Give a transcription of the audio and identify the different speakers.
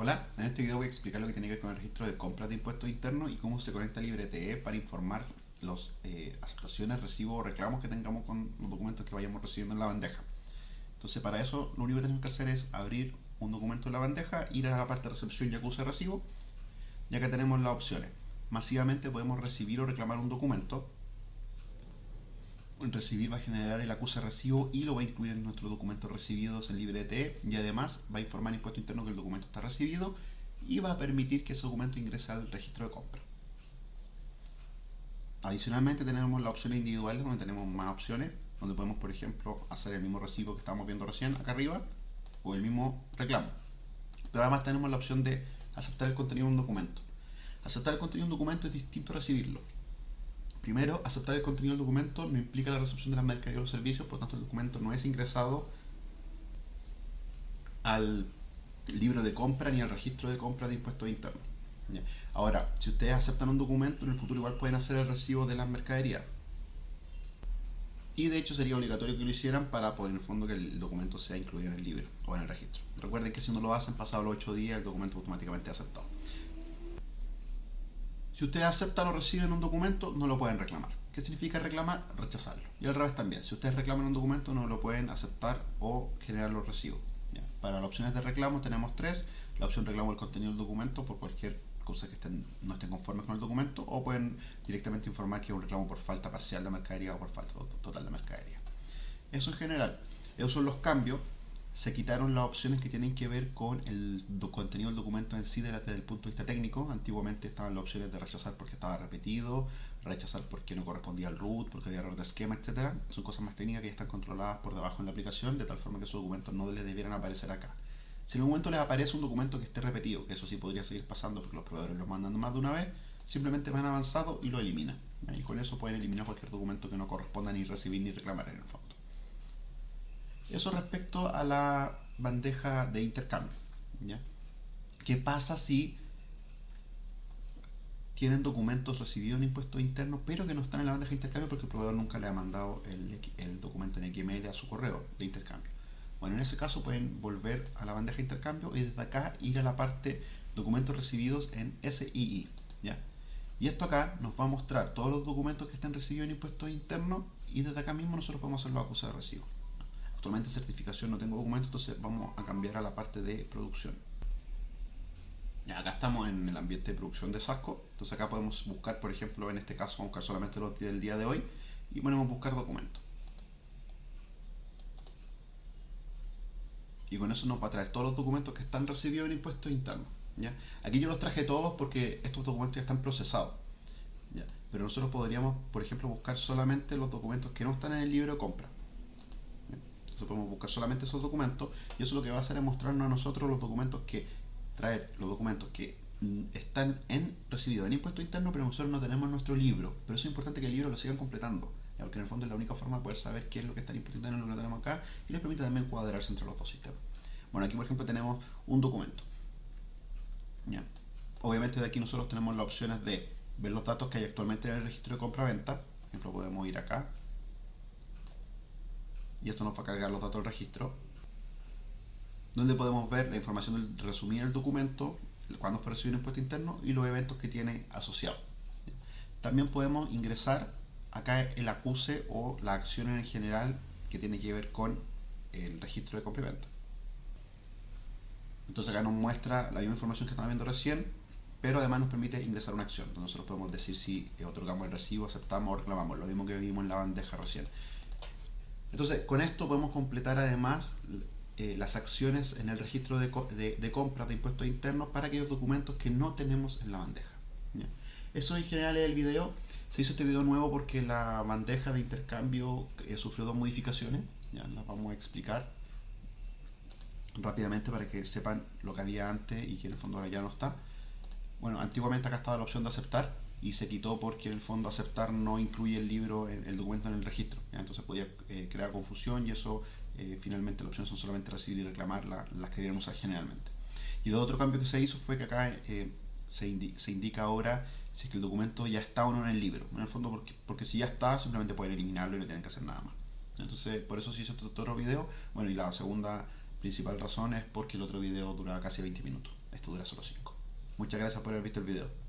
Speaker 1: Hola, en este video voy a explicar lo que tiene que ver con el registro de compras de impuestos internos y cómo se conecta LibreTE para informar las eh, aceptaciones, recibos o reclamos que tengamos con los documentos que vayamos recibiendo en la bandeja. Entonces para eso lo único que tenemos que hacer es abrir un documento en la bandeja, ir a la parte de recepción y acuse recibo, ya que tenemos las opciones. Masivamente podemos recibir o reclamar un documento, recibir va a generar el acuse recibo y lo va a incluir en nuestros documentos recibidos en LibreTE y además va a informar impuesto interno que el documento está recibido y va a permitir que ese documento ingrese al registro de compra. Adicionalmente tenemos las opciones individuales donde tenemos más opciones, donde podemos por ejemplo hacer el mismo recibo que estábamos viendo recién acá arriba o el mismo reclamo. Pero además tenemos la opción de aceptar el contenido de un documento. Aceptar el contenido de un documento es distinto a recibirlo. Primero, aceptar el contenido del documento no implica la recepción de las mercaderías o los servicios, por tanto el documento no es ingresado al libro de compra ni al registro de compra de impuestos internos. Ahora, si ustedes aceptan un documento, en el futuro igual pueden hacer el recibo de las mercaderías. Y de hecho sería obligatorio que lo hicieran para poder en el fondo que el documento sea incluido en el libro o en el registro. Recuerden que si no lo hacen, pasado los 8 días, el documento automáticamente es aceptado. Si ustedes aceptan o reciben un documento, no lo pueden reclamar. ¿Qué significa reclamar? Rechazarlo. Y al revés también. Si ustedes reclaman un documento, no lo pueden aceptar o generar los recibos. Para las opciones de reclamo tenemos tres. La opción reclamo el contenido del documento por cualquier cosa que no estén conformes con el documento o pueden directamente informar que es un reclamo por falta parcial de mercadería o por falta total de mercadería. Eso en general. Esos son los cambios se quitaron las opciones que tienen que ver con el contenido del documento en sí desde el punto de vista técnico. Antiguamente estaban las opciones de rechazar porque estaba repetido, rechazar porque no correspondía al root, porque había error de esquema, etc. Son cosas más técnicas que están controladas por debajo en la aplicación, de tal forma que esos documentos no les debieran aparecer acá. Si en un momento les aparece un documento que esté repetido, que eso sí podría seguir pasando porque los proveedores lo mandan más de una vez, simplemente van avanzado y lo eliminan. Y con eso pueden eliminar cualquier documento que no corresponda ni recibir ni reclamar en el fondo. Eso respecto a la bandeja de intercambio. ¿Qué pasa si tienen documentos recibidos en impuestos internos, pero que no están en la bandeja de intercambio porque el proveedor nunca le ha mandado el, documento en XML a su correo de intercambio? Bueno, en ese caso pueden volver a la bandeja de intercambio y desde acá ir a la parte documentos recibidos en SII. ¿ya? Y esto acá nos va a mostrar todos los documentos que están recibidos en impuestos internos y desde acá mismo nosotros podemos hacer los acusados de recibo. Actualmente certificación no tengo documento, entonces vamos a cambiar a la parte de producción. acá estamos en el ambiente de producción de Sasco, entonces acá podemos buscar, por ejemplo, en este caso vamos a buscar solamente los del día de hoy y ponemos buscar documentos. Y con eso nos va a traer todos los documentos que están recibidos en impuestos internos. ¿ya? Aquí yo los traje todos porque estos documentos ya están procesados. Pero nosotros podríamos, por ejemplo, buscar solamente los documentos que no están en el libro de compra. Entonces podemos buscar solamente esos documentos y eso lo que va a hacer es mostrarnos a nosotros los documentos que traer los documentos que mm, están en recibido en impuesto interno, pero nosotros no tenemos nuestro libro. Pero es importante que el libro lo sigan completando, porque en el fondo es la única forma de poder saber qué es lo que está en impuesto interno y lo que tenemos acá, y les permite también cuadrarse entre los dos sistemas. Bueno, aquí por ejemplo tenemos un documento. Obviamente de aquí nosotros tenemos las opciones de ver los datos que hay actualmente en el registro de compra-venta. Por ejemplo, podemos ir acá y esto nos va a cargar los datos del registro, donde podemos ver la información del resumir del documento, cuándo fue recibido el impuesto interno y los eventos que tiene asociado. También podemos ingresar acá el acuse o la acción en general que tiene que ver con el registro de compra. Entonces acá nos muestra la misma información que estamos viendo recién, pero además nos permite ingresar una acción. Entonces nosotros podemos decir si otorgamos el recibo, aceptamos o reclamamos, lo mismo que vimos en la bandeja recién. Entonces, con esto podemos completar además eh, las acciones en el registro de, compras de impuestos internos para aquellos documentos que no tenemos en la bandeja. Eso en general es el video. Se hizo este video nuevo porque la bandeja de intercambio eh, sufrió dos modificaciones. Ya las vamos a explicar rápidamente para que sepan lo que había antes y que en el fondo ahora ya no está. Bueno, antiguamente acá estaba la opción de aceptar y se quitó porque en el fondo aceptar no incluye el libro, el, documento en el registro. Entonces podía eh, crear confusión y eso eh, finalmente las opciones son solamente recibir y reclamar las que debieron usar generalmente. Y el otro cambio que se hizo fue que acá eh, se, indica ahora si es que el documento ya está o no en el libro. En el fondo porque, porque si ya está simplemente pueden eliminarlo y no tienen que hacer nada más. Entonces por eso se hizo este otro video. Bueno y la segunda principal razón es porque el otro video duraba casi 20 minutos. Esto dura solo 5. Muchas gracias por haber visto el video.